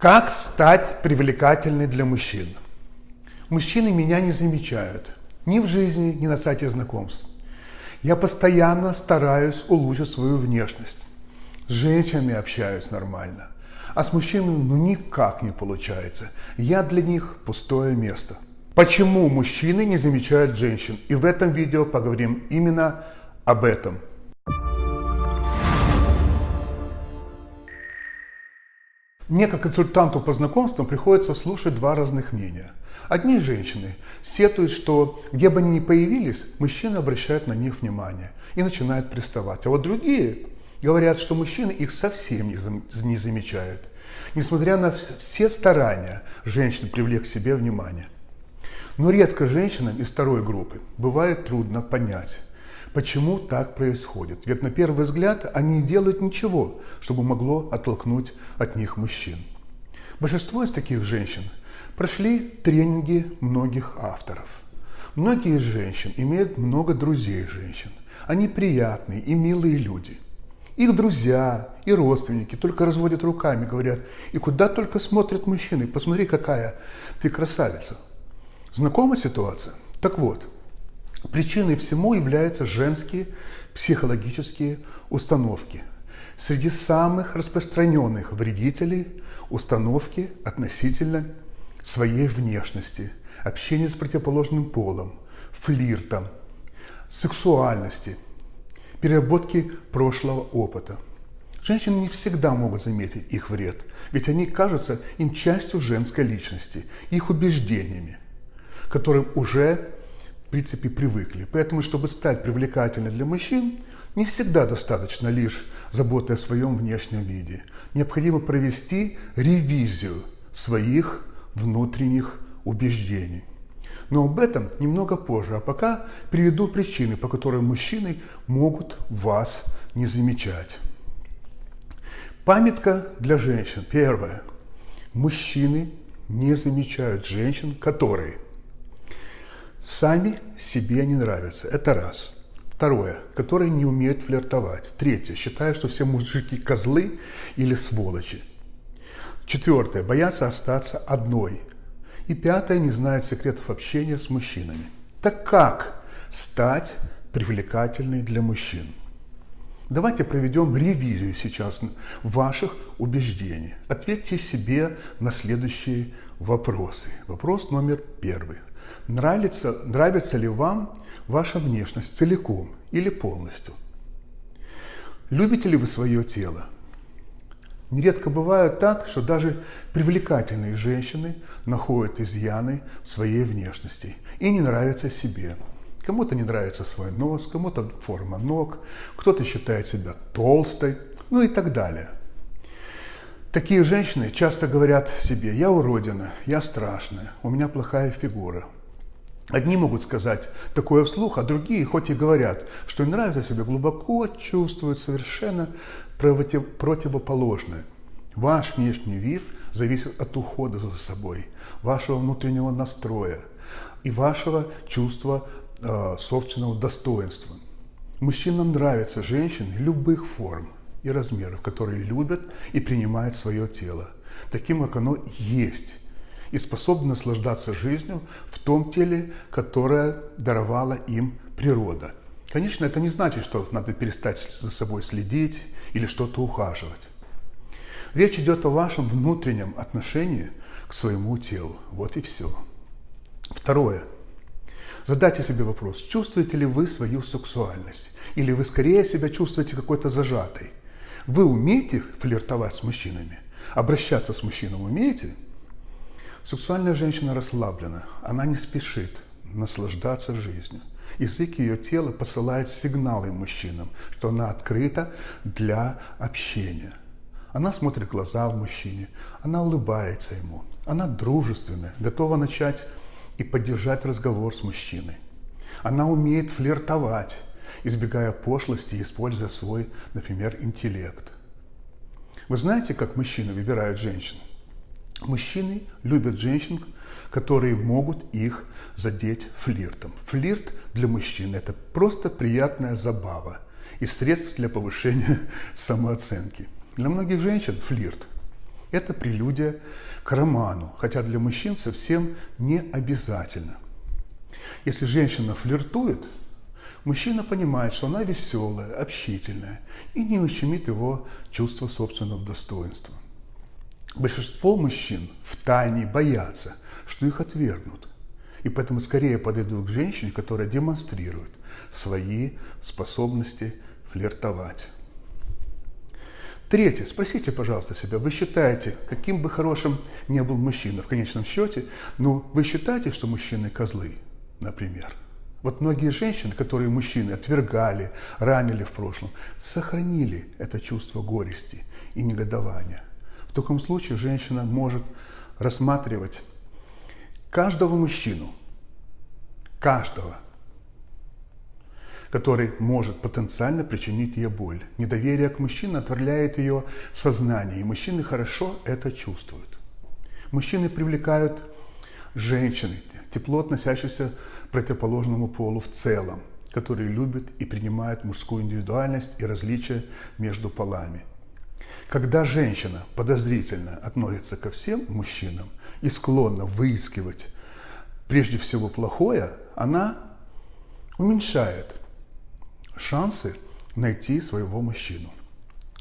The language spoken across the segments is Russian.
Как стать привлекательной для мужчин? Мужчины меня не замечают ни в жизни, ни на сайте знакомств. Я постоянно стараюсь улучшить свою внешность. С женщинами общаюсь нормально. А с мужчинами ну никак не получается. Я для них пустое место. Почему мужчины не замечают женщин? И в этом видео поговорим именно об этом – Мне, как консультанту по знакомствам, приходится слушать два разных мнения. Одни женщины сетуют, что где бы они ни появились, мужчины обращают на них внимание и начинают приставать. А вот другие говорят, что мужчины их совсем не замечают, несмотря на все старания женщин привлечь к себе внимание. Но редко женщинам из второй группы бывает трудно понять, Почему так происходит? Ведь на первый взгляд они не делают ничего, чтобы могло оттолкнуть от них мужчин. Большинство из таких женщин прошли тренинги многих авторов. Многие из женщин имеют много друзей женщин. Они приятные и милые люди. Их друзья и родственники только разводят руками, говорят, и куда только смотрят мужчины, посмотри, какая ты красавица. Знакома ситуация? Так вот, Причиной всему являются женские психологические установки. Среди самых распространенных вредителей установки относительно своей внешности, общения с противоположным полом, флирта, сексуальности, переработки прошлого опыта. Женщины не всегда могут заметить их вред, ведь они кажутся им частью женской личности, их убеждениями, которым уже в принципе, привыкли. Поэтому, чтобы стать привлекательной для мужчин, не всегда достаточно лишь заботы о своем внешнем виде. Необходимо провести ревизию своих внутренних убеждений. Но об этом немного позже, а пока приведу причины, по которым мужчины могут вас не замечать. Памятка для женщин. Первое. Мужчины не замечают женщин, которые – Сами себе не нравятся. Это раз. Второе. Которые не умеют флиртовать. Третье. Считают, что все мужики козлы или сволочи. Четвертое. Боятся остаться одной. И пятое. Не знают секретов общения с мужчинами. Так как стать привлекательной для мужчин? Давайте проведем ревизию сейчас ваших убеждений. Ответьте себе на следующие вопросы. Вопрос номер первый. Нравится, нравится ли вам ваша внешность целиком или полностью? Любите ли вы свое тело? Нередко бывает так, что даже привлекательные женщины находят изъяны в своей внешности и не нравятся себе. Кому-то не нравится свой нос, кому-то форма ног, кто-то считает себя толстой, ну и так далее. Такие женщины часто говорят себе, я уродина, я страшная, у меня плохая фигура – Одни могут сказать такое вслух, а другие, хоть и говорят, что им нравится себе, глубоко чувствуют совершенно против, противоположное. Ваш внешний вид зависит от ухода за собой, вашего внутреннего настроя и вашего чувства э, собственного достоинства. Мужчинам нравятся женщины любых форм и размеров, которые любят и принимают свое тело, таким, как оно есть и способны наслаждаться жизнью в том теле, которое даровала им природа. Конечно, это не значит, что надо перестать за собой следить или что-то ухаживать. Речь идет о вашем внутреннем отношении к своему телу. Вот и все. Второе. Задайте себе вопрос, чувствуете ли вы свою сексуальность? Или вы скорее себя чувствуете какой-то зажатой? Вы умеете флиртовать с мужчинами? Обращаться с мужчинами умеете? Сексуальная женщина расслаблена, она не спешит наслаждаться жизнью. Язык ее тела посылает сигналы мужчинам, что она открыта для общения. Она смотрит в глаза в мужчине, она улыбается ему, она дружественная, готова начать и поддержать разговор с мужчиной. Она умеет флиртовать, избегая пошлости и используя свой, например, интеллект. Вы знаете, как мужчины выбирают женщин? Мужчины любят женщин, которые могут их задеть флиртом. Флирт для мужчин – это просто приятная забава и средство для повышения самооценки. Для многих женщин флирт Это прелюдия к роману, хотя для мужчин совсем не обязательно. Если женщина флиртует, мужчина понимает, что она веселая, общительная и не ущемит его чувство собственного достоинства. Большинство мужчин в тайне боятся, что их отвергнут, и поэтому скорее подойдут к женщине, которая демонстрирует свои способности флиртовать. Третье. Спросите, пожалуйста, себя, вы считаете, каким бы хорошим ни был мужчина в конечном счете, но вы считаете, что мужчины козлы, например? Вот многие женщины, которые мужчины отвергали, ранили в прошлом, сохранили это чувство горести и негодования. В таком случае женщина может рассматривать каждого мужчину, каждого который может потенциально причинить ей боль. Недоверие к мужчине отворяет ее сознание, и мужчины хорошо это чувствуют. Мужчины привлекают женщины, тепло относящихся к противоположному полу в целом, которые любят и принимают мужскую индивидуальность и различия между полами. Когда женщина подозрительно относится ко всем мужчинам и склонна выискивать прежде всего плохое, она уменьшает шансы найти своего мужчину.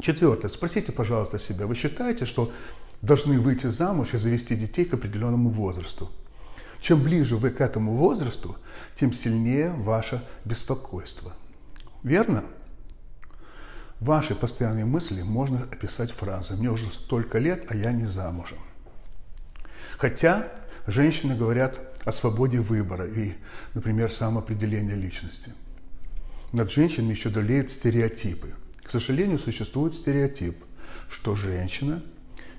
Четвертое. Спросите, пожалуйста, себя, вы считаете, что должны выйти замуж и завести детей к определенному возрасту? Чем ближе вы к этому возрасту, тем сильнее ваше беспокойство. Верно? Ваши постоянные мысли можно описать фразой «мне уже столько лет, а я не замужем». Хотя женщины говорят о свободе выбора и, например, самоопределения личности – над женщинами еще давлеют стереотипы. К сожалению, существует стереотип, что женщина,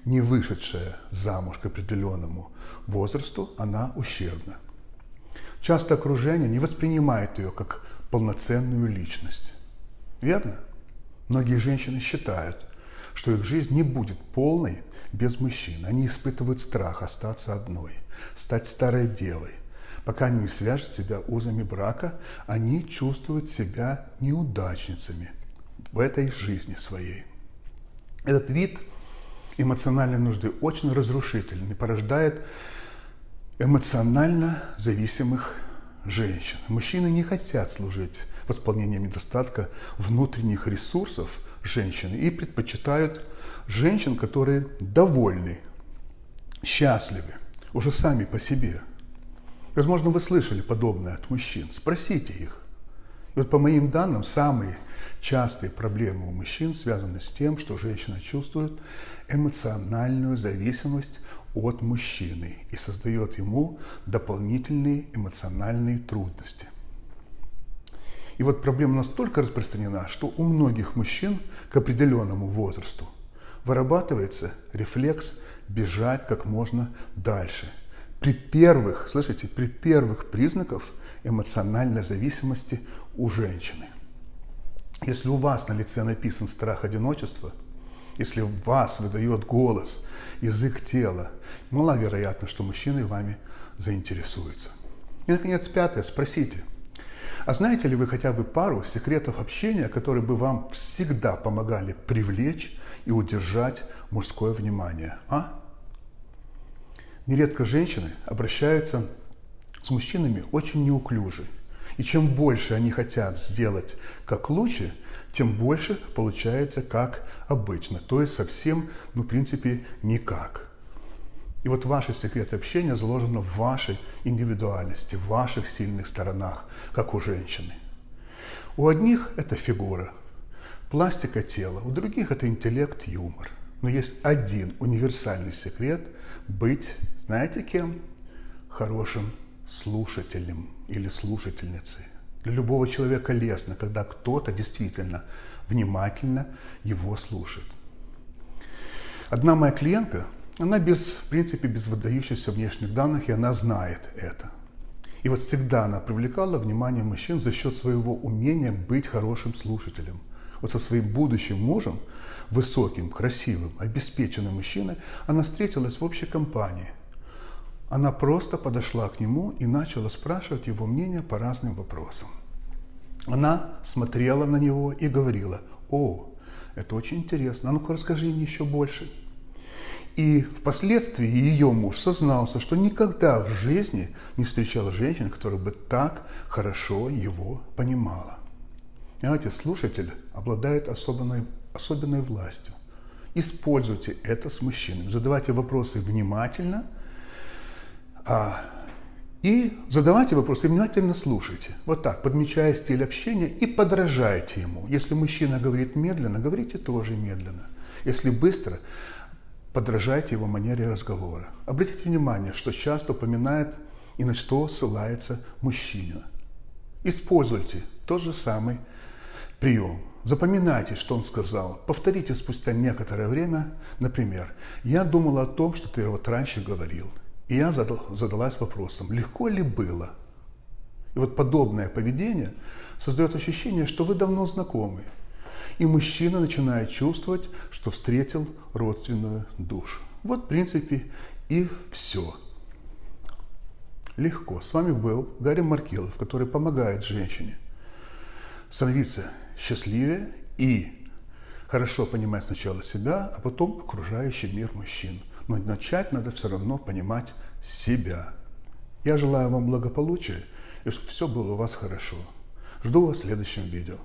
не вышедшая замуж к определенному возрасту, она ущербна. Часто окружение не воспринимает ее как полноценную личность. Верно? Многие женщины считают, что их жизнь не будет полной без мужчин. Они испытывают страх остаться одной, стать старой девой, Пока они не свяжут себя узами брака, они чувствуют себя неудачницами в этой жизни своей. Этот вид эмоциональной нужды очень разрушительный, порождает эмоционально зависимых женщин. Мужчины не хотят служить восполнением недостатка внутренних ресурсов женщины и предпочитают женщин, которые довольны, счастливы, уже сами по себе – Возможно, вы слышали подобное от мужчин. Спросите их. И вот по моим данным, самые частые проблемы у мужчин связаны с тем, что женщина чувствует эмоциональную зависимость от мужчины и создает ему дополнительные эмоциональные трудности. И вот проблема настолько распространена, что у многих мужчин к определенному возрасту вырабатывается рефлекс бежать как можно дальше – при первых, слышите, при первых признаках эмоциональной зависимости у женщины. Если у вас на лице написан страх одиночества, если вас выдает голос, язык тела, маловероятно, что мужчина вами заинтересуется. И, наконец, пятое, спросите, а знаете ли вы хотя бы пару секретов общения, которые бы вам всегда помогали привлечь и удержать мужское внимание, а? Нередко женщины обращаются с мужчинами очень неуклюже. И чем больше они хотят сделать как лучше, тем больше получается как обычно. То есть совсем, ну, в принципе, никак. И вот ваши секреты общения заложены в вашей индивидуальности, в ваших сильных сторонах, как у женщины. У одних это фигура, пластика тела, у других это интеллект, юмор. Но есть один универсальный секрет – быть знаете кем? Хорошим слушателем или слушательницей. Для любого человека лестно, когда кто-то действительно внимательно его слушает. Одна моя клиентка, она без, в принципе, без выдающихся внешних данных, и она знает это. И вот всегда она привлекала внимание мужчин за счет своего умения быть хорошим слушателем. Вот со своим будущим мужем, высоким, красивым, обеспеченным мужчиной, она встретилась в общей компании – она просто подошла к нему и начала спрашивать его мнение по разным вопросам. Она смотрела на него и говорила, о, это очень интересно, а ну-ка расскажи мне еще больше. И впоследствии ее муж сознался, что никогда в жизни не встречал женщин, которая бы так хорошо его понимала. Понимаете, слушатель обладает особенной, особенной властью. Используйте это с мужчинами. Задавайте вопросы внимательно, а, и задавайте вопросы внимательно слушайте. Вот так, подмечая стиль общения и подражайте ему. Если мужчина говорит медленно, говорите тоже медленно. Если быстро, подражайте его манере разговора. Обратите внимание, что часто упоминает и на что ссылается мужчина. Используйте тот же самый прием. Запоминайте, что он сказал. Повторите спустя некоторое время. Например, «Я думала о том, что ты вот раньше говорил». И я задал, задалась вопросом, легко ли было? И вот подобное поведение создает ощущение, что вы давно знакомы. И мужчина начинает чувствовать, что встретил родственную душу. Вот, в принципе, и все. Легко. С вами был Гарри Маркелов, который помогает женщине становиться счастливее и хорошо понимать сначала себя, а потом окружающий мир мужчин. Но начать надо все равно понимать себя. Я желаю вам благополучия и чтобы все было у вас хорошо. Жду вас в следующем видео.